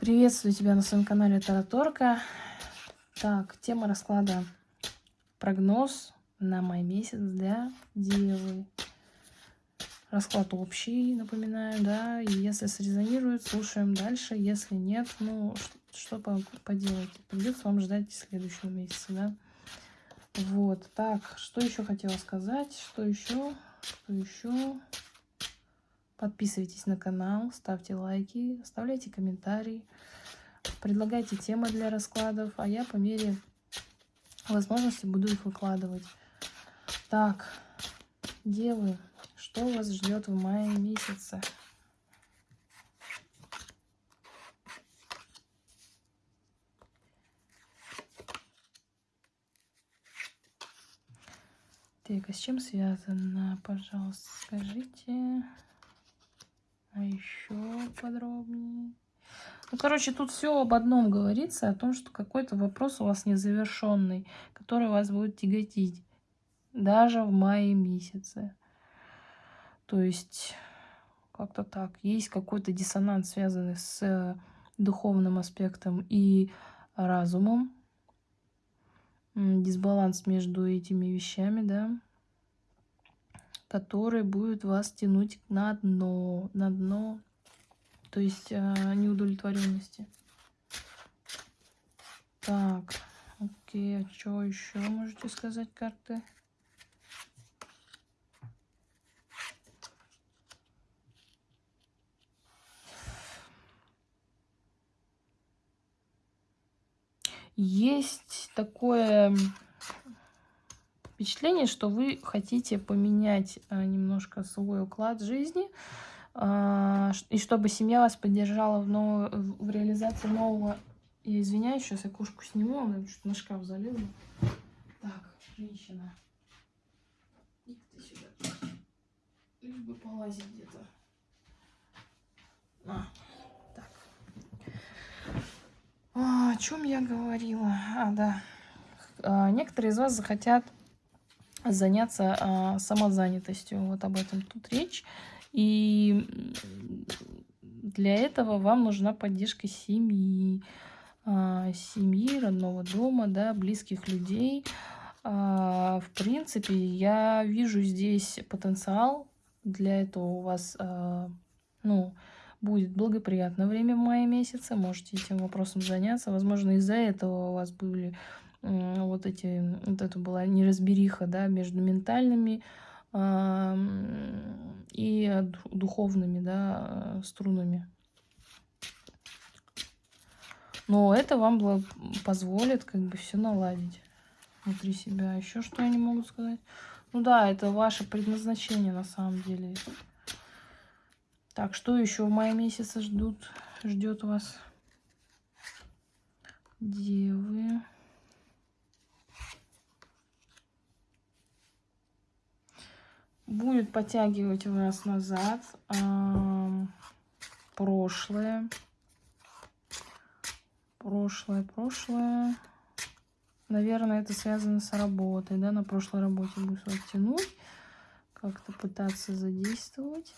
Приветствую тебя на своем канале Тараторка. Так, тема расклада. Прогноз на май месяц для Девы. Расклад общий, напоминаю, да, если срезонирует, слушаем дальше, если нет, ну, что поделать, придется вам ждать следующего месяца, да. Вот, так, что еще хотела сказать, что еще, что еще... Подписывайтесь на канал, ставьте лайки, оставляйте комментарии, предлагайте темы для раскладов, а я по мере возможности буду их выкладывать. Так, девы, что вас ждет в мае месяце? Так, а с чем связано, пожалуйста, скажите. Еще подробнее. Ну, короче, тут все об одном говорится, о том, что какой-то вопрос у вас незавершенный, который вас будет тяготить даже в мае месяце. То есть, как-то так. Есть какой-то диссонанс, связанный с духовным аспектом и разумом. Дисбаланс между этими вещами, да который будет вас тянуть на дно, на дно, то есть э, неудовлетворенности. Так, окей, а что еще можете сказать карты? Есть такое впечатление, что вы хотите поменять э, немножко свой уклад жизни, а, и чтобы семья вас поддержала в, ново... в реализации нового... Я извиняюсь, сейчас я кошку сниму, она чуть на шкаф залезла. Так, женщина. Иди ты сюда. Лишь бы полазить где-то. А, так. А, о чем я говорила? А, да. А, некоторые из вас захотят заняться а, самозанятостью. Вот об этом тут речь. И для этого вам нужна поддержка семьи, а, семьи, родного дома, да, близких людей. А, в принципе, я вижу здесь потенциал. Для этого у вас, а, ну, будет благоприятное время в мае месяце. Можете этим вопросом заняться. Возможно, из-за этого у вас были вот эти, вот это была неразбериха, да, между ментальными э, и духовными, да, струнами. Но это вам позволит как бы все наладить внутри себя. Еще что они могут сказать? Ну да, это ваше предназначение на самом деле. Так, что еще в мае месяце ждут, ждет вас? Девы. Будет подтягивать вас назад прошлое. Прошлое, прошлое. Наверное, это связано с работой, да, на прошлой работе будет вас тянуть, как-то пытаться задействовать.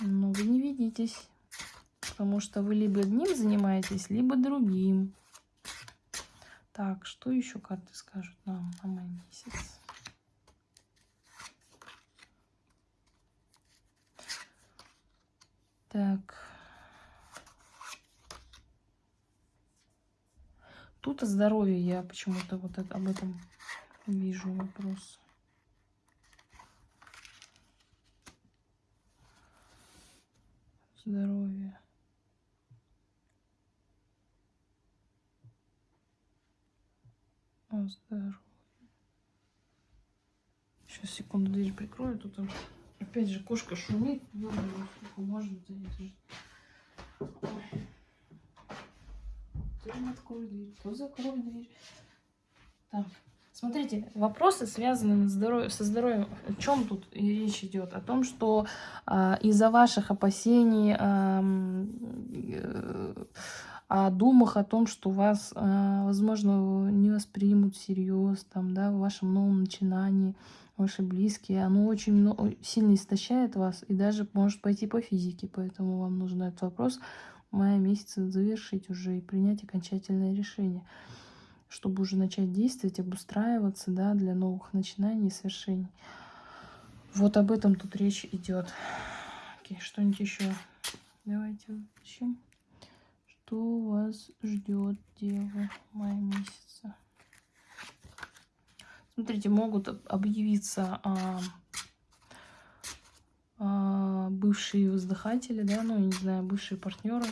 Но вы не видитесь, потому что вы либо одним занимаетесь, либо другим. Так, что еще карты скажут нам на май месяц? Так. Тут о здоровье я почему-то вот это, об этом вижу вопрос. Здоровье. О здоровье. Сейчас секунду дверь прикрою, тут Опять же, кошка шумит. Сколько можно то открой дверь, то закрой дверь. Так. Смотрите, вопросы связаны со здоровьем. О чем тут речь идет? О том, что а, из-за ваших опасений, а, э, о думах о том, что вас, а, возможно, не воспримут всерьез там, да, в вашем новом начинании, ваши близкие, оно очень много, сильно истощает вас и даже может пойти по физике, поэтому вам нужно этот вопрос мая месяца завершить уже и принять окончательное решение, чтобы уже начать действовать, обустраиваться, да, для новых начинаний и свершений. Вот об этом тут речь идет. Окей, что-нибудь еще? Давайте включим. Что вас ждет, Дева, мая месяца? Смотрите, могут объявиться а, а, бывшие воздыхатели, да, ну, не знаю, бывшие партнеры.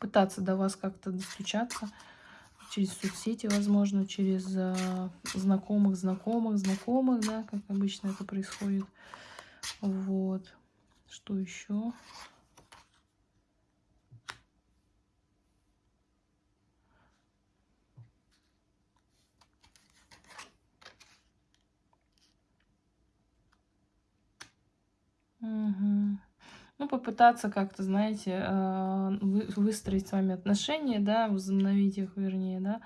Пытаться до вас как-то достучаться через соцсети, возможно, через а, знакомых, знакомых, знакомых, да, как обычно это происходит. Вот. Что еще? Угу. Ну, попытаться как-то, знаете, а, выстроить с вами отношения, да, возобновить их, вернее, да,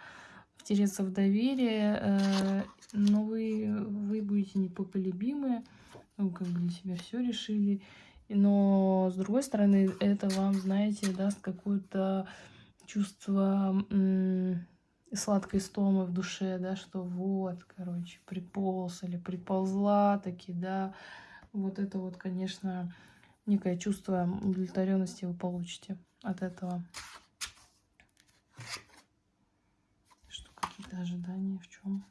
втереться в доверие, э, но вы, вы будете непоколебимы, вы как бы для себя все решили, но, с другой стороны, это вам, знаете, даст какое-то чувство сладкой стомы в душе, да, что вот, короче, приполз или приползла таки, да, вот это вот, конечно, некое чувство удовлетворенности вы получите от этого. Что какие-то ожидания в чем?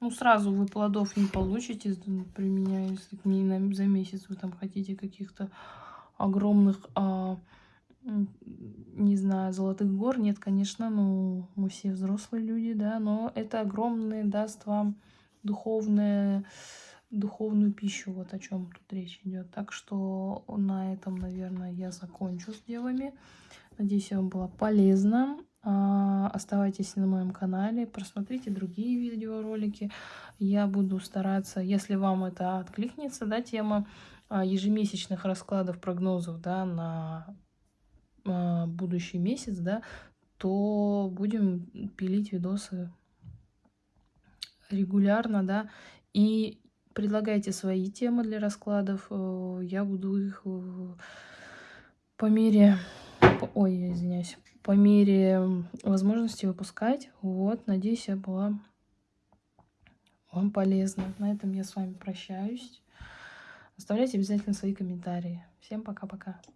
Ну, сразу вы плодов не получите, применяя, если не за месяц вы там хотите каких-то огромных, а, не знаю, золотых гор. Нет, конечно, ну, мы все взрослые люди, да, но это огромный даст вам духовное, духовную пищу, вот о чем тут речь идет. Так что на этом, наверное, я закончу с девами. Надеюсь, вам было полезно. А, оставайтесь на моем канале, просмотрите другие видеоролики. Я буду стараться, если вам это откликнется, да, тема а, ежемесячных раскладов прогнозов, да, на а, будущий месяц, да, то будем пилить видосы регулярно, да, и предлагайте свои темы для раскладов. Э, я буду их э, по мере, ой, извиняюсь, по мере возможности выпускать. Вот, надеюсь, я была вам полезна. На этом я с вами прощаюсь. Оставляйте обязательно свои комментарии. Всем пока-пока.